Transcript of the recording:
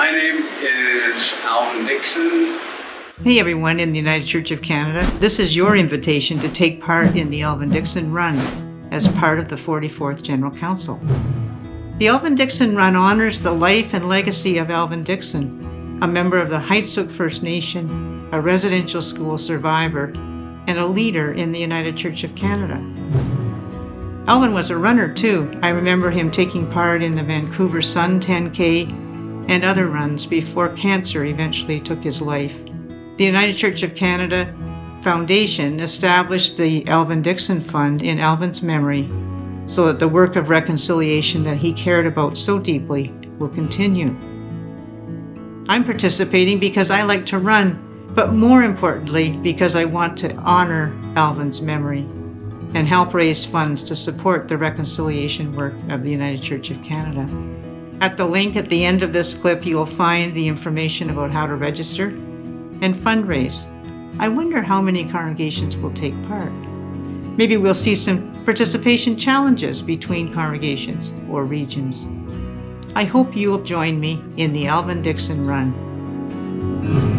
My name is Alvin Dixon. Hey everyone in the United Church of Canada. This is your invitation to take part in the Alvin Dixon Run as part of the 44th General Council. The Alvin Dixon Run honors the life and legacy of Alvin Dixon, a member of the Heiltsuk First Nation, a residential school survivor, and a leader in the United Church of Canada. Alvin was a runner too. I remember him taking part in the Vancouver Sun 10K and other runs before cancer eventually took his life. The United Church of Canada Foundation established the Alvin Dixon Fund in Alvin's memory so that the work of reconciliation that he cared about so deeply will continue. I'm participating because I like to run, but more importantly, because I want to honor Alvin's memory and help raise funds to support the reconciliation work of the United Church of Canada. At the link at the end of this clip, you will find the information about how to register and fundraise. I wonder how many congregations will take part. Maybe we'll see some participation challenges between congregations or regions. I hope you'll join me in the Alvin Dixon Run.